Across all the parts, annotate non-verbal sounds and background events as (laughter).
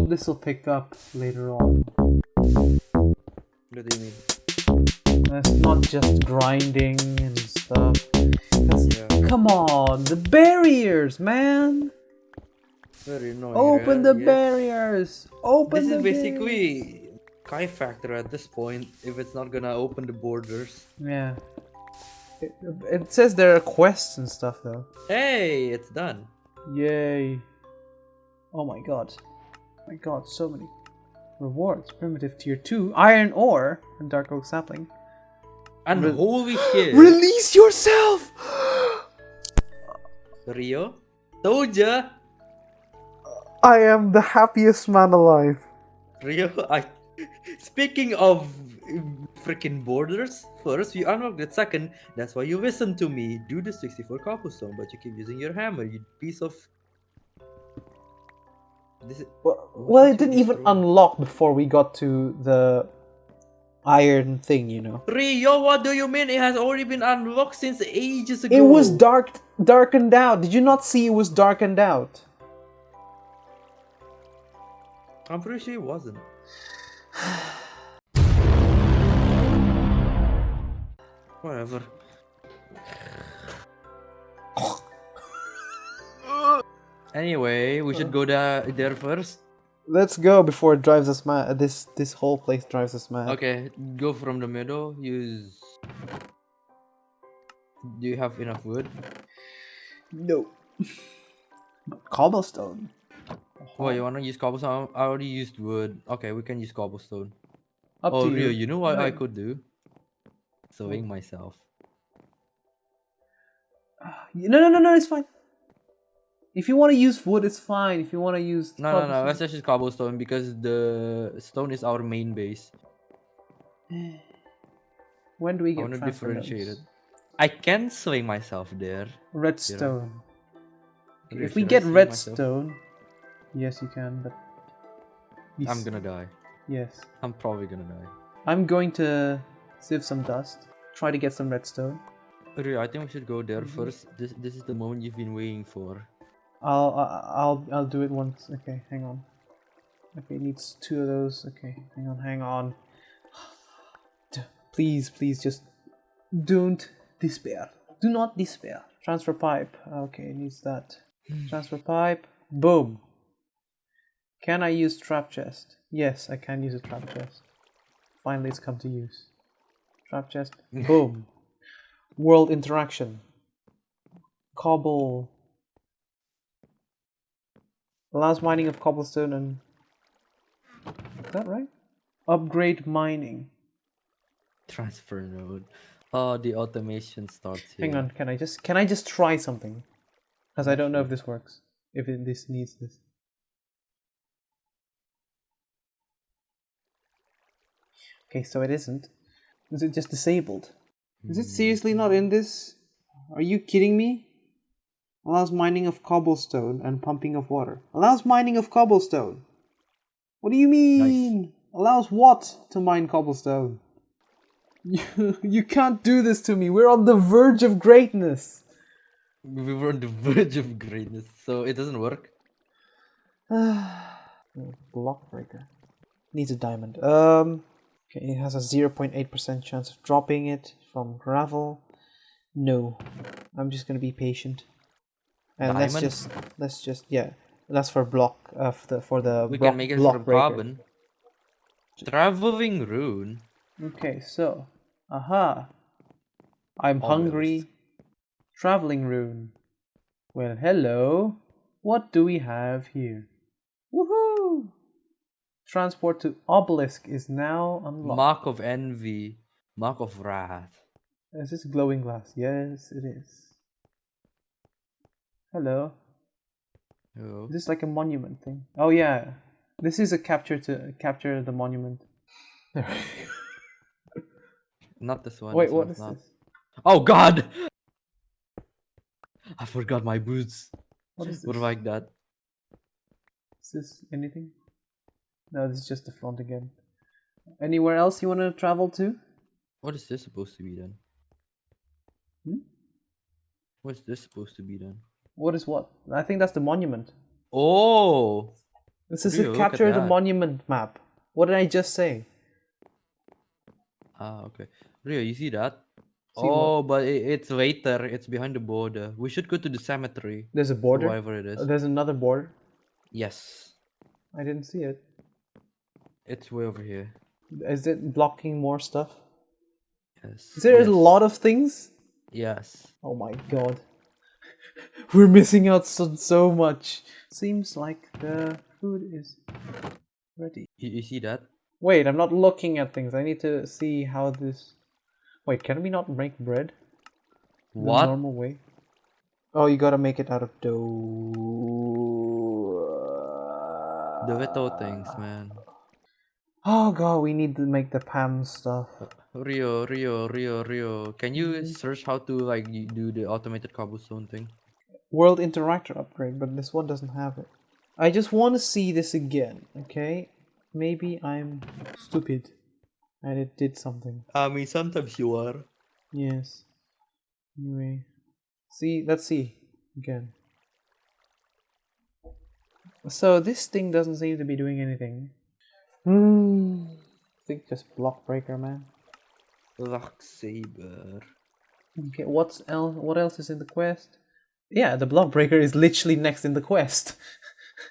hope this will pick up later on. What do you mean? It's not just grinding and stuff. Yeah. Come on, the barriers, man! Very annoying. Open the Yes. barriers! Open This the is barriers. basically Kai Factor at this point if it's not gonna open the borders. Yeah. It, it says there are quests and stuff though. Hey, it's done. Yay. Oh my god. My god, so many rewards. Primitive tier 2, iron ore, and dark oak sapling. And Re- holy shit. Release yourself! (gasps) Rio? Told ya! I am the happiest man alive. Rio, I. Speaking of freaking borders, first you unlocked it, second, that's why you listen to me. Do the 64 cobblestone, but you keep using your hammer, you piece of. This is... Well, What well it didn't even destroy? unlock before we got to the iron thing, you know. Rio, what do you mean? It has already been unlocked since ages ago. It was dark, darkened out. Did you not see it was darkened out? I'm pretty sure it wasn't. (sighs) Whatever. (laughs) Anyway, we should go there, there first. Let's go before it drives us mad. This this whole place drives us mad. Okay, go from the middle. Use. Do you have enough wood? No. (laughs) Cobblestone. Oh, you wanna use cobblestone? I already used wood. Okay, we can use cobblestone. Up oh, to Rio, you. you know what I could do? Sewing myself. (sighs) No, no, no, no. It's fine. If you want to use wood, it's fine. If you want to use No, no, no. Let's just use cobblestone because the stone is our main base. (sighs) When do we I get want to differentiate it. I can swing myself there. Redstone. Okay, If we get myself? redstone, yes, you can. But I'm gonna die. Yes, I'm probably gonna die. I'm going to sieve some dust. Try to get some redstone. Rio, I think we should go there Mhm. first. This this is the moment you've been waiting for. I'll I'll I'll do it once. Okay, hang on. Okay, it needs two of those. Okay, hang on, hang on. (sighs) Please, please, just don't despair. Do not despair. Transfer pipe. Okay, it needs that. Hmm. Transfer pipe. Boom. Can I use trap chest? Yes, I can use a trap chest. Finally, it's come to use. Trap chest. (laughs) Boom. World interaction. Cobble. Allows mining of cobblestone and. Is that right? Upgrade mining. Transfer node. Oh, the automation starts here. Hang on, can I just can I just try something? Because I don't know if this works. If it, this needs this. Okay, so it isn't. Is it just disabled? Is it hmm. seriously not in this? Are you kidding me? Allows mining of cobblestone and pumping of water. Allows mining of cobblestone. What do you mean? Allows what to mine cobblestone? You, (laughs) you can't do this to me. We're on the verge of greatness. We were on the (laughs) verge of greatness, so it doesn't work. (sighs) Block breaker. Needs a diamond. Um. Okay, it has a 0.8% chance of dropping it from gravel. No. I'm just gonna be patient. And let's just let's just yeah. That's for block uh, for the for the We block, can make it block from breaker. carbon. Traveling rune. Okay, so aha. I'm Almost. hungry. Traveling rune. Well, hello. What do we have here? Woohoo! Transport to obelisk is now unlocked. Mark of envy. Mark of wrath. Is this glowing glass? Yes, it is. Hello. Oh. Is this like a monument thing? Oh yeah. This is a capture to capture the monument. (laughs) Not this one. Wait, this what is not. this? Oh god! I forgot my boots. What is What this? like that? Is this anything? No, this is just the front again. Anywhere else you want to travel to? What is this supposed to be then? Hmm? What's this supposed to be then? What is what? I think that's the monument. Oh! This is a capture the monument map. What did I just say? Ah, okay. Rio, you see that? See what? oh, but it, it's later. It's behind the border. We should go to the cemetery. There's a border. Whatever it is. Uh, There's another border. yes. I didn't see it. It's way over here. Is it blocking more stuff? Yes. Is there yes. a lot of things? Yes. Oh my god. (laughs) We're missing out so, so much. Seems like the food is ready. You, you see that? Wait, I'm not looking at things. I need to see how this. Wait, can we not make bread? the What? normal way? Oh, you gotta make it out of dough. The Vito things, man. Oh god, we need to make the Pam stuff. Rio, Rio, Rio, Rio. Can you Mm-hmm. search how to like do the automated cobblestone thing? World Interactor upgrade, but this one doesn't have it. I just want to see this again, okay? Maybe I'm stupid and it did something. I mean, sometimes you are. Yes. Anyway. See, let's see again. So this thing doesn't seem to be doing anything. Hmm. I think just block breaker, man. Lock saber. Okay, what's else? What else is in the quest? Yeah, the block breaker is literally next in the quest.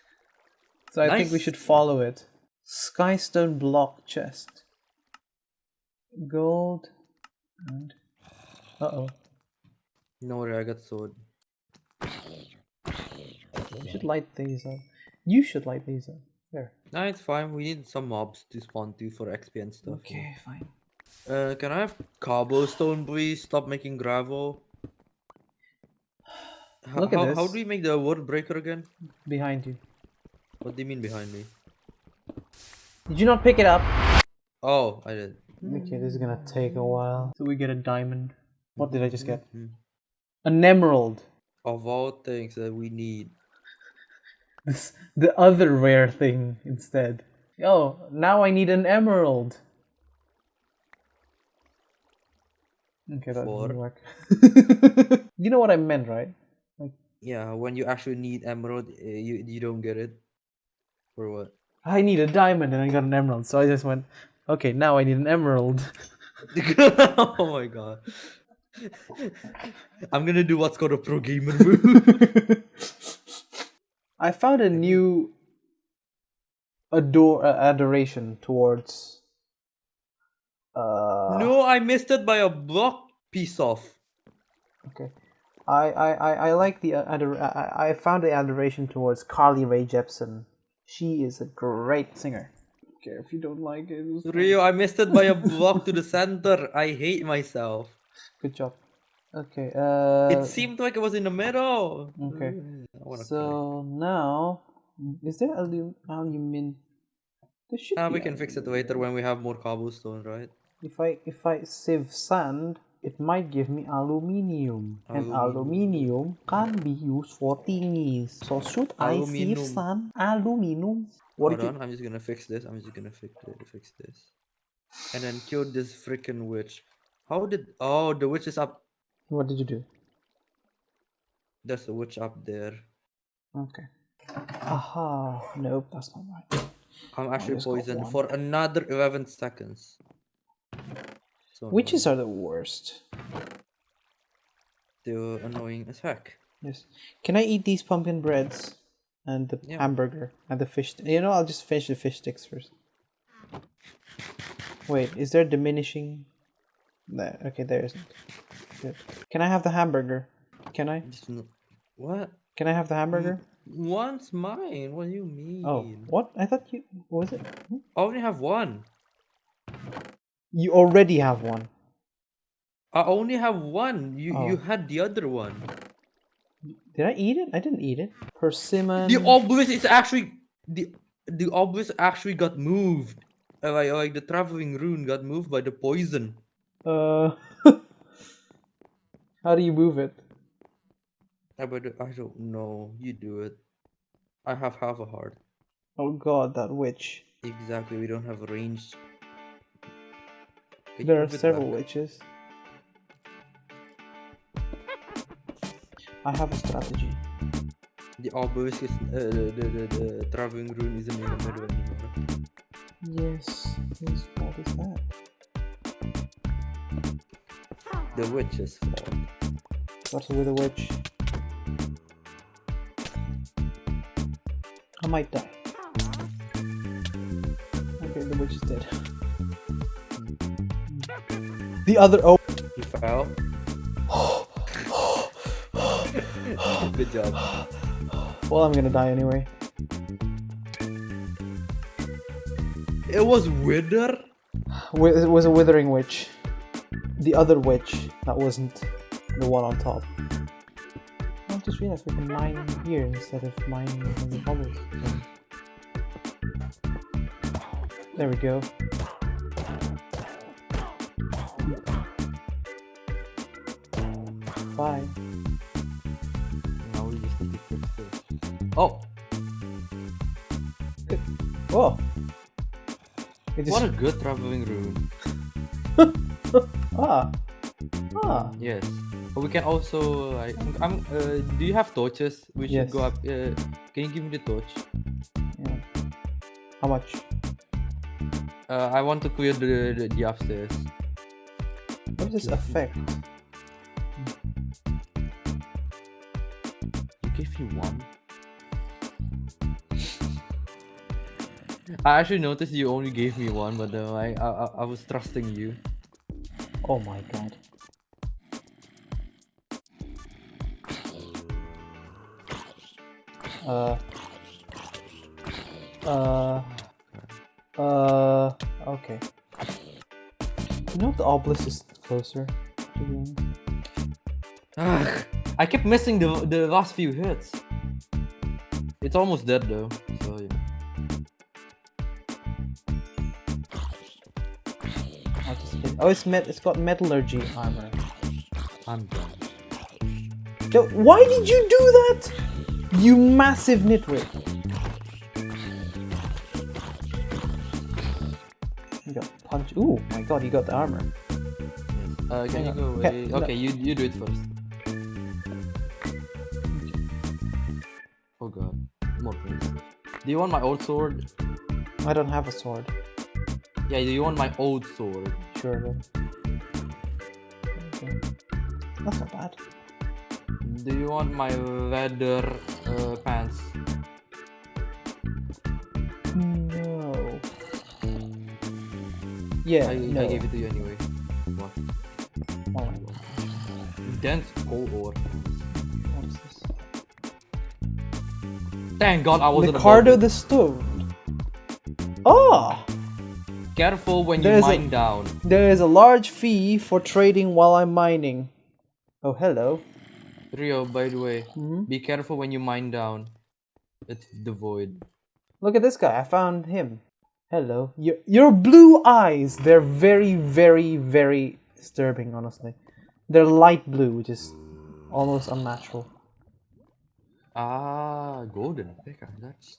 (laughs) so I think we should follow it. Skystone block chest. Gold and uh oh. No worry, I got sword. We should light these up. You should light these up. There. Nah, it's fine. We need some mobs to spawn to for XP and stuff. Okay, fine. Uh, can I have cobblestone, please? Stop making gravel. H- Look at how, How do we make the word breaker again? Behind you. What do you mean behind me? Did you not pick it up? Oh, I did. Okay, this is gonna take a while. So we get a diamond. What did I just get? Mhm. An emerald. Of all things that we need. This the other rare thing instead. Oh, now I need an emerald. Okay, that For? didn't work. (laughs) you know what I meant, right? Yeah, when you actually need emerald, uh, you you don't get it. For what? I need a diamond and I got an emerald, so I just went, okay, now I need an emerald. (laughs) oh my god. (laughs) I'm gonna do what's called a pro gamer move. I found a new adore uh, adoration towards uh no, I missed it by a block piece off. okay I I I, I like the uh, ador- I, I found the adoration towards Carly Rae Jepsen she is a great singer okay if you don't like it. Rio, I missed it by a block to the (laughs) center. I hate myself. good job okay uh it seemed like it was in the middle. okay. Mm, I so now is there alum alumin there should Ah, we can fix it later when we have more cobblestone, right? If I if I sieve sand, it might give me aluminium, and aluminium can be used for thingies. So should I sieve Aluminum. sand? Aluminum. What Hold on, I'm just gonna fix this. I'm just gonna fix it, fix this, and then kill this freaking witch. How did? Oh, the witch is up. What did you do? There's a witch up there. Okay. Aha! Nope, that's not right. I'm actually poisoned for another 11 seconds. So Witches annoying. are the worst. Still annoying as heck. Yes. Can I eat these pumpkin breads and the Yeah. hamburger and the fish? You know, I'll just finish the fish sticks first. Wait, is there diminishing? There. Okay, there isn't. Good. Can I have the hamburger? Can I? What? Can I have the hamburger? One's mine. What do you mean? Oh, what? I thought you. What was it? Hmm? I only have one. You already have one. I only have one. You you Oh. had the other one. Did I eat it? I didn't eat it. Persimmon. The obelisk is actually the the obelisk actually got moved. Like like the traveling rune got moved by the poison. Uh. (laughs) How do you move it? I but I don't know. You do it. I have half a heart. Oh god, that witch. Exactly. We don't have a range. Can There are several back? witches. I have a strategy. The obelisk is uh, the, the, the the traveling rune isn't in the middle anymore. Yes. Whose fault is that? The witch's fault. What's with the witch? I might die. Okay, the witch is dead. The other oh You fell. (gasps) Good job. well I'm gonna die anyway. It was Wither. It was a withering witch. The other witch that wasn't the one on top. I just realized we can mine here instead of mining in the bubbles. There we go. Bye. Now we just need to fix this. Oh, Oh! It what a good traveling rune. (laughs) ah ah Yes. But we can also like I'm uh, do you have torches? We should go up uh, can you give me the torch? yeah. How much? Uh, I want to clear the, the, the upstairs. What does this affect? You gave me one. I actually noticed you only gave me one, but uh, I, I I- I was trusting you. Oh my god. Uh. Uh. Uh. Okay. You know the obelisk is closer. To the end. Ugh, I kept missing the the last few hits. It's almost dead though, so yeah. I'll just hit- Oh, it's met. It's got metallurgy armor. I'm done. (laughs) Yo, Why did you do that? You massive nitwit. You got punch. Ooh, my god, you got the armor. Uh, can you go Okay, away? no. Okay, you you do it first. Oh god, more things. Do you want my old sword? I don't have a sword. Yeah, do you want my old sword? Sure. Then. Okay. That's not bad. Do you want my leather uh, pants? No. Yeah, I, no. I gave it to you anyway. What? Oh, Dense coal ore. what's this? Thank God I wasn't Ricardo the Stone. Ah! Careful when you There's a- mine down. There is a large fee for trading while I'm mining. Oh, hello. Rio, by the way, Mhm. be careful when you mine down. It's the void. Look at this guy. I found him. Hello. Your, your blue eyes. They're very, very, very disturbing, honestly. They're light blue, which is almost unnatural. Ah, golden picker. That's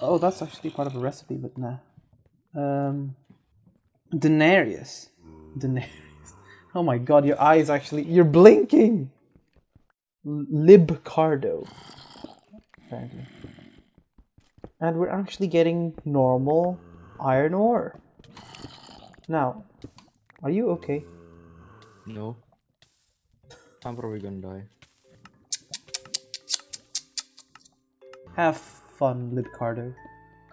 Oh, that's actually part of a recipe, but nah. Um, Denarius. Denarius. (laughs) Oh my god, your eyes actually. You're blinking! Libcardo. Apparently. And we're actually getting normal iron ore. Now, are you okay? no. I'm probably gonna die. Have fun, Libcardo.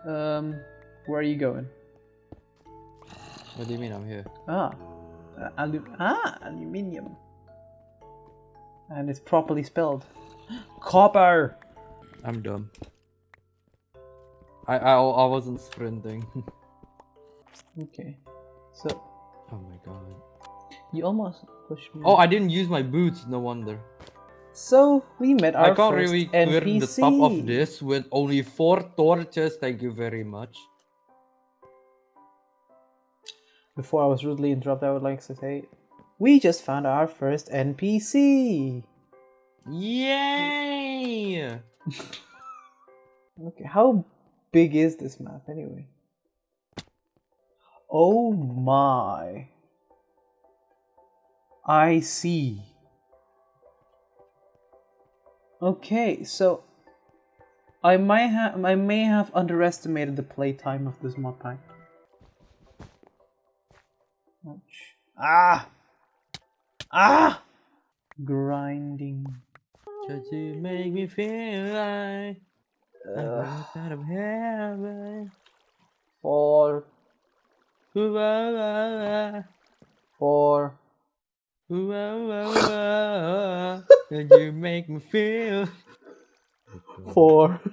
Um, where are you going? What do you mean I'm here? Ah, uh, alu- ah, aluminium. And it's properly spelled. Copper. I'm dumb. I I, I wasn't sprinting. (laughs) Okay, so oh my god. you almost pushed me. Oh, I didn't use my boots. No wonder. so we met our I can't first really clear NPC. the top of this with only four torches. Thank you very much. Before I was rudely interrupted, I would like to say, we just found our first NPC. Yay! (laughs) Okay, how big is this map anyway? Oh my. I see. Okay, so I might have I may have underestimated the playtime of this mod pack. Ouch. Ah! Ah! Grinding. Just to make me feel like I'm out of heaven. Four, Ooh, four. Ooh. And you make me feel. Four. (laughs)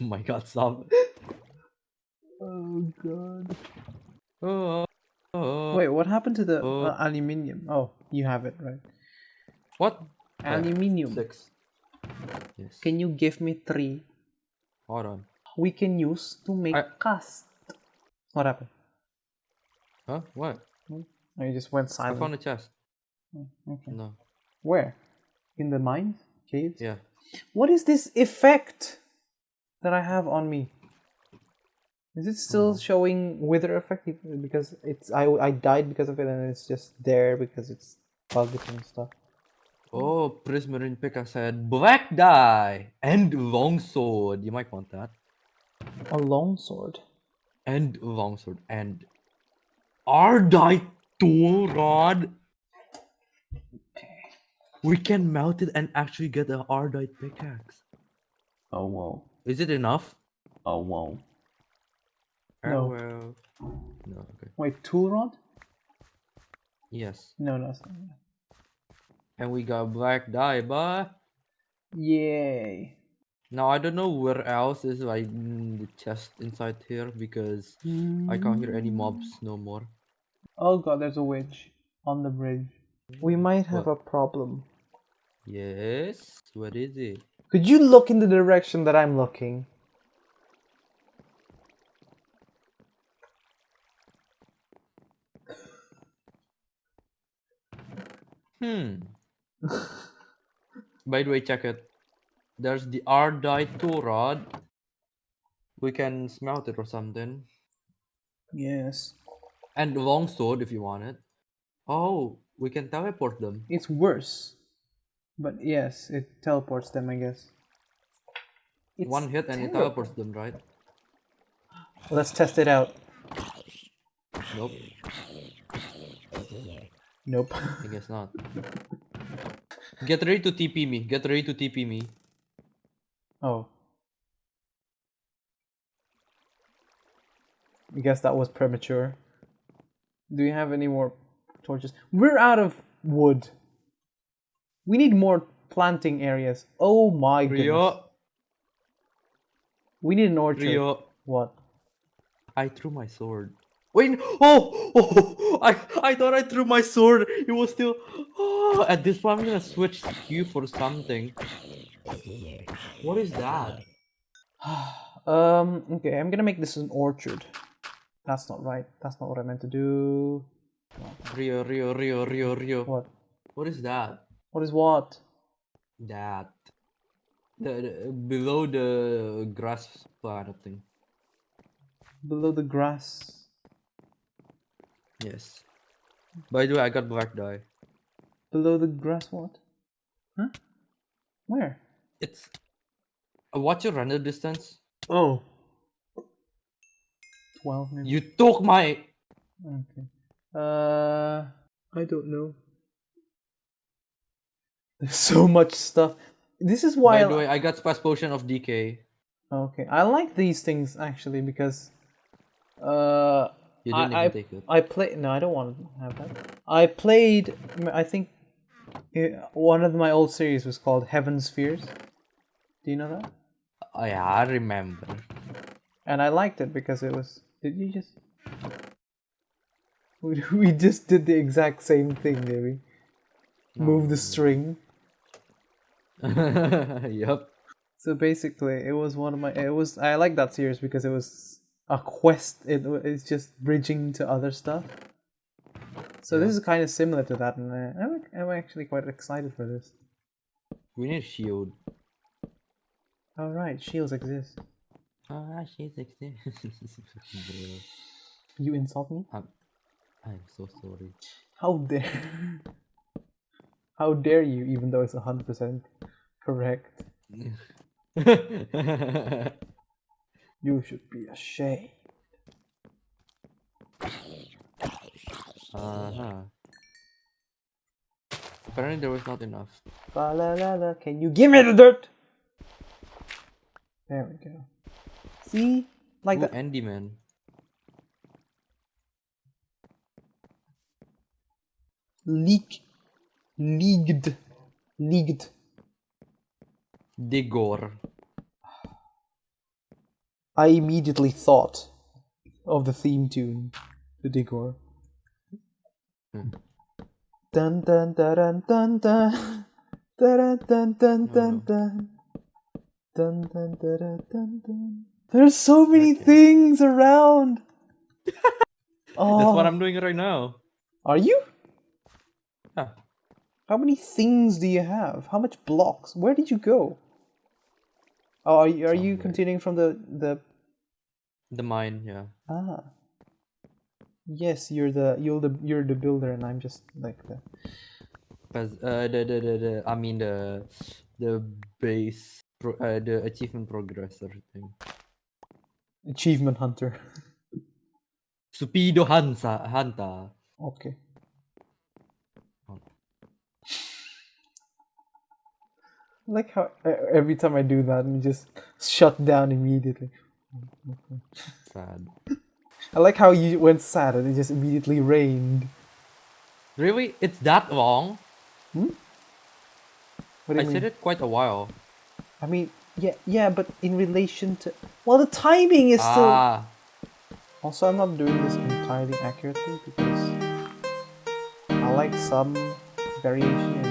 Oh my god, stop. oh god. Oh, oh. Wait, what happened to the Oh. uh, aluminium? Oh, you have it, right? What? Yeah, Aluminium. Six. Yes. Can you give me three? Hold on. We can use to make I- cast. What happened? Huh? What? Oh, you just went silent. I found a chest. Okay. No. Where? In the mines? Caves? Yeah. What is this effect that I have on me? Is it still oh. showing wither effect because it's I I died because of it and it's just there because it's bugged and stuff. Oh, Prismarine Pickaxe said black dye and longsword. You might want that. A long sword. And longsword and Ardite tool rod. We can melt it and actually get an Ardite pickaxe. Oh whoa. Is it enough? Oh whoa. No. well. No, okay. Wait, tool rod? Yes. No, no, it's not. And we got black dye, but Yay. now I don't know where else is like mm, the chest inside here because I can't hear any mobs no more. Oh god, there's a witch on the bridge. We might have What? a problem. Yes. What is it? Could you look in the direction that I'm looking? Hmm. (laughs) By the way, check it. There's the Ardite tool rod. We can smelt it or something. Yes. And the longsword if you want it. Oh, we can teleport them. It's worse. But yes, it teleports them, I guess. It's One hit and it teleports them, right? Let's test it out. Nope, Nope. I guess not. Get ready to TP me. Get ready to TP me. oh. I guess that was premature. Do you have any more torches? We're out of wood. We need more planting areas. Oh my goodness. Rio, We need an orchard. Rio, What? I threw my sword. Wait, oh, oh, I, I thought I threw my sword. It was still. Oh, at this point, I'm gonna switch Q for something. What is that? (sighs) um, okay, I'm gonna make this an orchard. That's not right. That's not what I meant to do. Rio, Rio, Rio, Rio, Rio. What? What is that? What is what? That. The, the below the grass planet thing. Below the grass. Yes. By the way, I got black dye. Below the grass what? Huh? Where? It's. Uh, what's your render distance? Oh. 12 maybe. You took my. Okay. Uh, I don't know. There's so much stuff. This is why By I the way, I got Splash Potion of Decay. Okay, I like these things actually because uh You didn't I, even take it. I played. no, I don't want to have that. I played I think one of my old series was called Heaven's Fears. Do you know that? Oh, yeah, I remember. And I liked it because it was did you just (laughs) we, we just did the exact same thing, maybe. Oh, Move the string. (laughs) yep. So basically, it was one of my. It was I like that series because it was a quest. It it's just bridging to other stuff. So this is kind of similar to that, and I'm I'm actually quite excited for this. We need shield. All right, shields exist. Ah, shields exist. (laughs) You insult me? I'm, I'm so sorry. How dare? (laughs) How dare you? Even though it's hundred percent correct. (laughs) You should be ashamed. uh-huh. Apparently there was not enough. La la la. Can you give me the dirt? There we go. See? Like Ooh, that. Andy man. Leak. Leagued. Leagued. Digor. I immediately thought of the theme tune, the Digor. Hmm. Dun dun dun dun dun dun dun dun dun Oh, dun dun dun dun dun dun dun dun. There's so many Okay. things around. oh, (laughs) That's what I'm doing right now. Are you? Yeah. How many things do you have? How much blocks? Where did you go? Oh, are you, are you continuing from the the The mine, yeah. Ah. Yes, you're the you're the you're the builder and I'm just like the Pes- uh, the, the, the, the, I mean the the base pro, uh, the achievement progressor thing. achievement hunter. (laughs) Supido Hansa Hanta. Okay. Oh. I like how every time I do that, we just shut down immediately. Sad. I like how you went sad and it just immediately rained. Really? It's that long? What do I mean? said it quite a while. I mean, yeah, yeah, but in relation to well, the timing is still. Ah, Also, I'm not doing this entirely accurately because I like some variation in